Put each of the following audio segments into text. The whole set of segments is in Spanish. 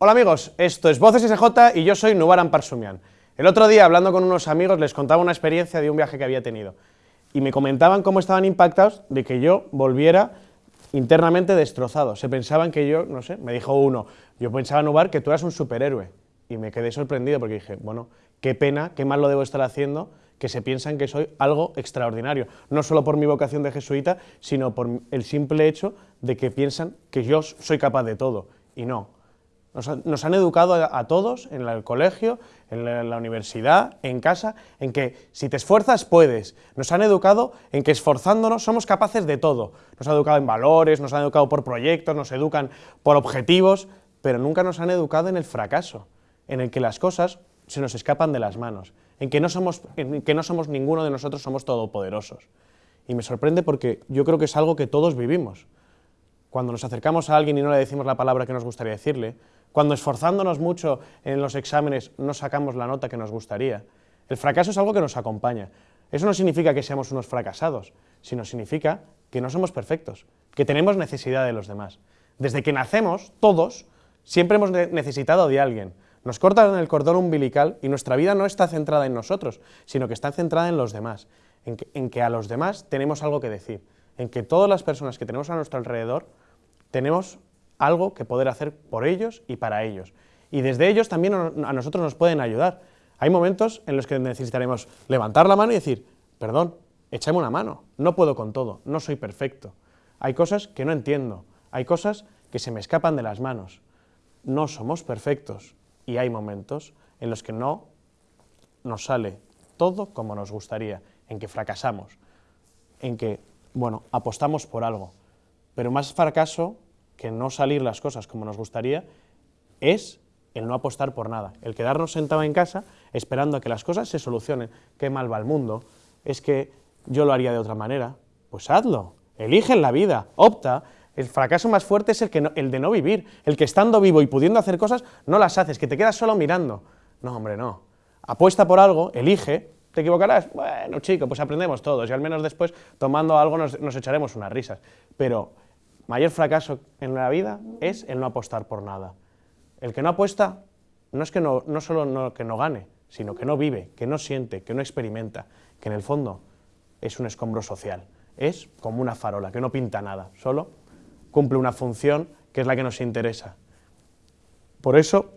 Hola amigos, esto es Voces SJ y yo soy Nubaran Parsumian. El otro día, hablando con unos amigos, les contaba una experiencia de un viaje que había tenido y me comentaban cómo estaban impactados de que yo volviera internamente destrozado. Se pensaban que yo, no sé, me dijo uno, yo pensaba, Nubar, que tú eras un superhéroe. Y me quedé sorprendido porque dije, bueno, qué pena, qué mal lo debo estar haciendo, que se piensan que soy algo extraordinario, no solo por mi vocación de jesuita, sino por el simple hecho de que piensan que yo soy capaz de todo, y no. Nos, han educado a, todos, en el colegio, en la, universidad, en casa, en que si te esfuerzas puedes. Nos han educado en que esforzándonos somos capaces de todo. Nos han educado en valores, nos han educado por proyectos, nos educan por objetivos, pero nunca nos han educado en el fracaso, en el que las cosas se nos escapan de las manos, en que no somos, en que no somos ninguno de nosotros somos todopoderosos. Y me sorprende porque yo creo que es algo que todos vivimos. Cuando nos acercamos a alguien y no le decimos la palabra que nos gustaría decirle, cuando esforzándonos mucho en los exámenes no sacamos la nota que nos gustaría. El fracaso es algo que nos acompaña. Eso no significa que seamos unos fracasados, sino significa que no somos perfectos, que tenemos necesidad de los demás. Desde que nacemos, todos, siempre hemos necesitado de alguien. Nos cortan el cordón umbilical y nuestra vida no está centrada en nosotros, sino que está centrada en los demás, en que, en que a los demás tenemos algo que decir, en que todas las personas que tenemos a nuestro alrededor tenemos algo que poder hacer por ellos y para ellos. Y desde ellos también a nosotros nos pueden ayudar. Hay momentos en los que necesitaremos levantar la mano y decir, perdón, échame una mano, no puedo con todo, no soy perfecto. Hay cosas que no entiendo, hay cosas que se me escapan de las manos. No somos perfectos y hay momentos en los que no nos sale todo como nos gustaría, en que fracasamos, en que, bueno, apostamos por algo. Pero más fracaso que no salir las cosas como nos gustaría es el no apostar por nada, el quedarnos sentado en casa esperando a que las cosas se solucionen. Qué mal va el mundo, es que yo lo haría de otra manera. Pues hazlo, elige en la vida, opta. El fracaso más fuerte es el, que el de no vivir, el que estando vivo y pudiendo hacer cosas no las haces, que te quedas solo mirando. No, hombre, no. Apuesta por algo, elige, ¿te equivocarás? Bueno, chico, pues aprendemos todos y al menos después tomando algo nos, echaremos unas risas. Pero mayor fracaso en la vida es el no apostar por nada. El que no apuesta no es que no, no solo que no gane, sino que no vive, que no siente, que no experimenta, que en el fondo es un escombro social. Es como una farola, que no pinta nada, solo cumple una función que es la que nos interesa. Por eso,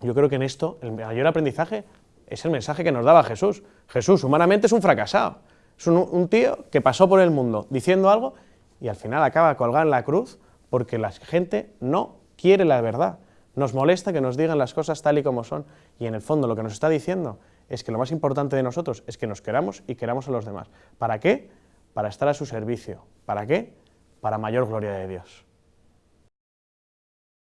yo creo que en esto el mayor aprendizaje es el mensaje que nos daba Jesús. Jesús humanamente es un fracasado, es un, tío que pasó por el mundo diciendo algo y al final acaba colgado en la cruz porque la gente no quiere la verdad. Nos molesta que nos digan las cosas tal y como son y en el fondo lo que nos está diciendo es que lo más importante de nosotros es que nos queramos y queramos a los demás. ¿Para qué? Para estar a su servicio. ¿Para qué? Para mayor gloria de Dios.